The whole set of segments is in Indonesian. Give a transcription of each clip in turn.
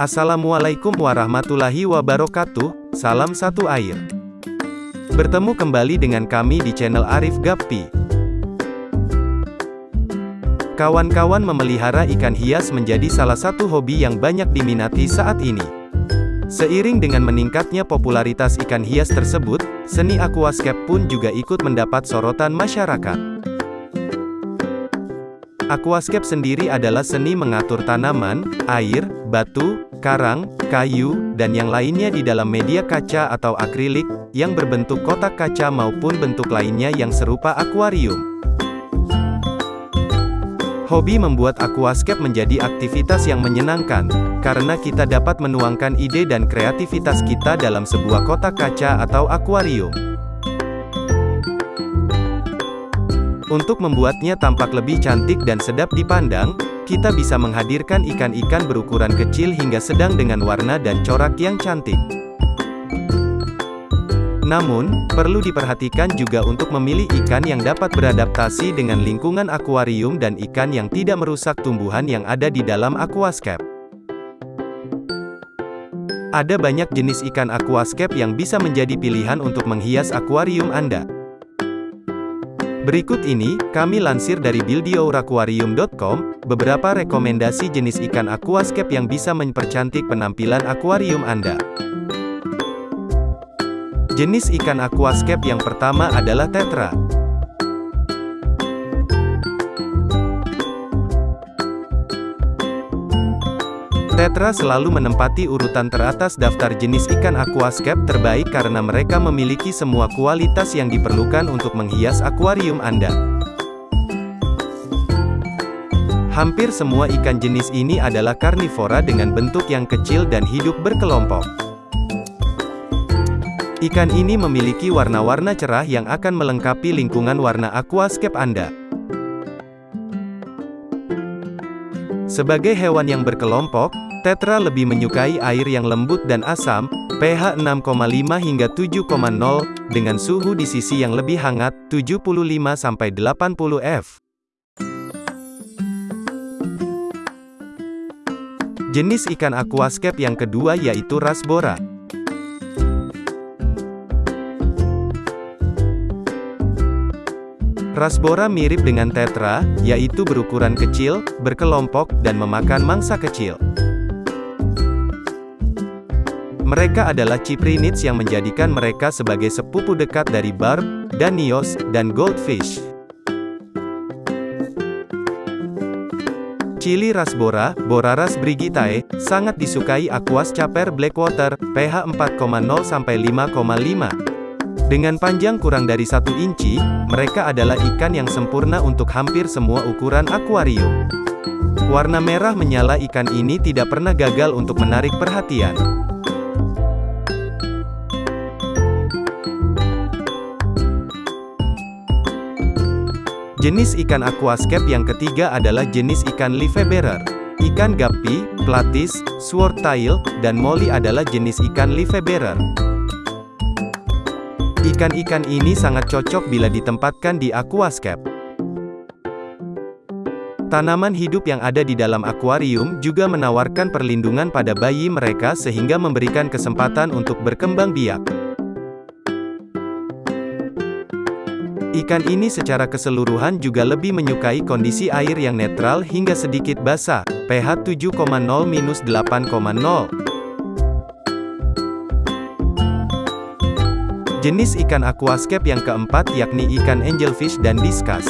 Assalamualaikum warahmatullahi wabarakatuh, salam satu air. Bertemu kembali dengan kami di channel Arif Gappi. Kawan-kawan memelihara ikan hias menjadi salah satu hobi yang banyak diminati saat ini. Seiring dengan meningkatnya popularitas ikan hias tersebut, seni aquascape pun juga ikut mendapat sorotan masyarakat. Aquascape sendiri adalah seni mengatur tanaman, air, batu, karang, kayu, dan yang lainnya di dalam media kaca atau akrilik, yang berbentuk kotak kaca maupun bentuk lainnya yang serupa akuarium. Hobi membuat aquascape menjadi aktivitas yang menyenangkan, karena kita dapat menuangkan ide dan kreativitas kita dalam sebuah kotak kaca atau akuarium. Untuk membuatnya tampak lebih cantik dan sedap dipandang, kita bisa menghadirkan ikan-ikan berukuran kecil hingga sedang dengan warna dan corak yang cantik. Namun, perlu diperhatikan juga untuk memilih ikan yang dapat beradaptasi dengan lingkungan akuarium dan ikan yang tidak merusak tumbuhan yang ada di dalam aquascape. Ada banyak jenis ikan aquascape yang bisa menjadi pilihan untuk menghias akuarium Anda. Berikut ini, kami lansir dari buildyouraquarium.com, beberapa rekomendasi jenis ikan aquascape yang bisa mempercantik penampilan akuarium Anda. Jenis ikan aquascape yang pertama adalah tetra. Tetra selalu menempati urutan teratas daftar jenis ikan aquascape terbaik karena mereka memiliki semua kualitas yang diperlukan untuk menghias akuarium Anda. Hampir semua ikan jenis ini adalah karnivora dengan bentuk yang kecil dan hidup berkelompok. Ikan ini memiliki warna-warna cerah yang akan melengkapi lingkungan warna aquascape Anda. Sebagai hewan yang berkelompok, Tetra lebih menyukai air yang lembut dan asam, pH 6,5 hingga 7,0, dengan suhu di sisi yang lebih hangat, 75-80 F. Jenis ikan aquascape yang kedua yaitu Rasbora. Rasbora mirip dengan tetra, yaitu berukuran kecil, berkelompok, dan memakan mangsa kecil. Mereka adalah Cyprinids yang menjadikan mereka sebagai sepupu dekat dari barb, danios, dan goldfish. Chili rasbora, Boraras brigitae, sangat disukai aquas caper blackwater, pH 4,0 sampai 5,5. Dengan panjang kurang dari 1 inci, mereka adalah ikan yang sempurna untuk hampir semua ukuran akuarium. Warna merah menyala ikan ini tidak pernah gagal untuk menarik perhatian. Jenis ikan aquascape yang ketiga adalah jenis ikan livebearer. Ikan guppy, platis, swordtail, dan molly adalah jenis ikan livebearer. Ikan-ikan ini sangat cocok bila ditempatkan di aquascape. Tanaman hidup yang ada di dalam akuarium juga menawarkan perlindungan pada bayi mereka sehingga memberikan kesempatan untuk berkembang biak. Ikan ini secara keseluruhan juga lebih menyukai kondisi air yang netral hingga sedikit basah, pH 7,0-8,0. Jenis ikan aquascape yang keempat yakni ikan angelfish dan discus.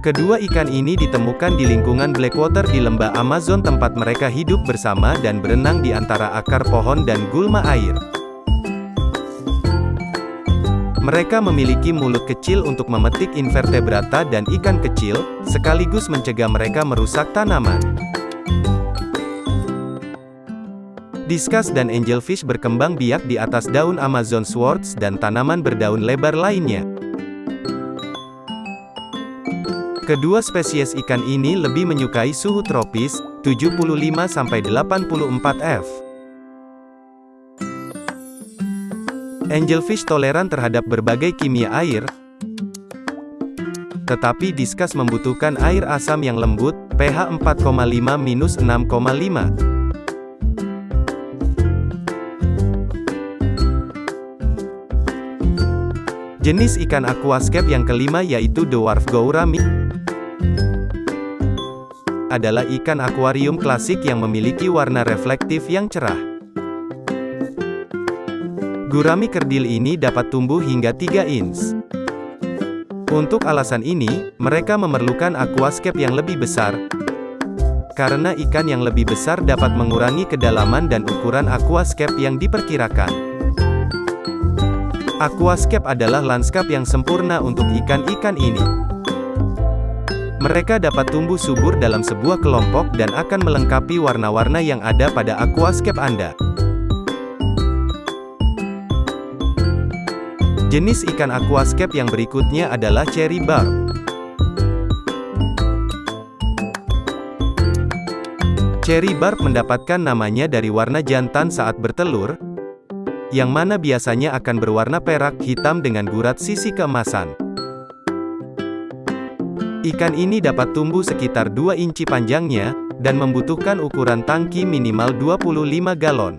Kedua ikan ini ditemukan di lingkungan Blackwater di lembah Amazon tempat mereka hidup bersama dan berenang di antara akar pohon dan gulma air. Mereka memiliki mulut kecil untuk memetik invertebrata dan ikan kecil, sekaligus mencegah mereka merusak tanaman. Discus dan angelfish berkembang biak di atas daun Amazon swords dan tanaman berdaun lebar lainnya. Kedua spesies ikan ini lebih menyukai suhu tropis, 75-84 F. Angelfish toleran terhadap berbagai kimia air. tetapi diskus membutuhkan air asam yang lembut, pH 4,5-6,5. Jenis ikan aquascape yang kelima yaitu dwarf gourami adalah ikan akuarium klasik yang memiliki warna reflektif yang cerah. Gurami kerdil ini dapat tumbuh hingga 3 inch. Untuk alasan ini, mereka memerlukan aquascape yang lebih besar, karena ikan yang lebih besar dapat mengurangi kedalaman dan ukuran aquascape yang diperkirakan. Aquascape adalah lanskap yang sempurna untuk ikan-ikan ini. Mereka dapat tumbuh subur dalam sebuah kelompok dan akan melengkapi warna-warna yang ada pada aquascape Anda. Jenis ikan aquascape yang berikutnya adalah cherry barb. Cherry barb mendapatkan namanya dari warna jantan saat bertelur, yang mana biasanya akan berwarna perak hitam dengan gurat sisi keemasan. Ikan ini dapat tumbuh sekitar 2 inci panjangnya, dan membutuhkan ukuran tangki minimal 25 galon.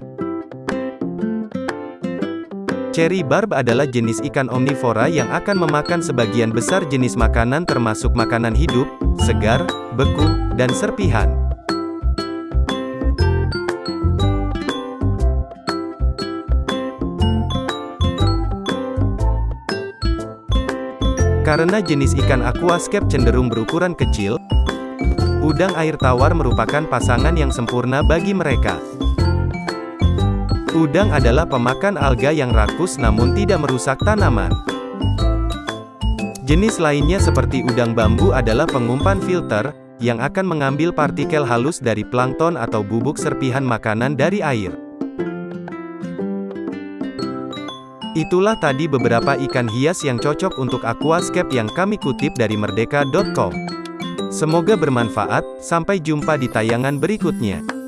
Cherry barb adalah jenis ikan omnivora yang akan memakan sebagian besar jenis makanan termasuk makanan hidup, segar, beku, dan serpihan. Karena jenis ikan aquascape cenderung berukuran kecil, udang air tawar merupakan pasangan yang sempurna bagi mereka. Udang adalah pemakan alga yang rakus namun tidak merusak tanaman. Jenis lainnya seperti udang bambu adalah pengumpan filter, yang akan mengambil partikel halus dari plankton atau bubuk serpihan makanan dari air. Itulah tadi beberapa ikan hias yang cocok untuk aquascape yang kami kutip dari merdeka.com. Semoga bermanfaat, sampai jumpa di tayangan berikutnya.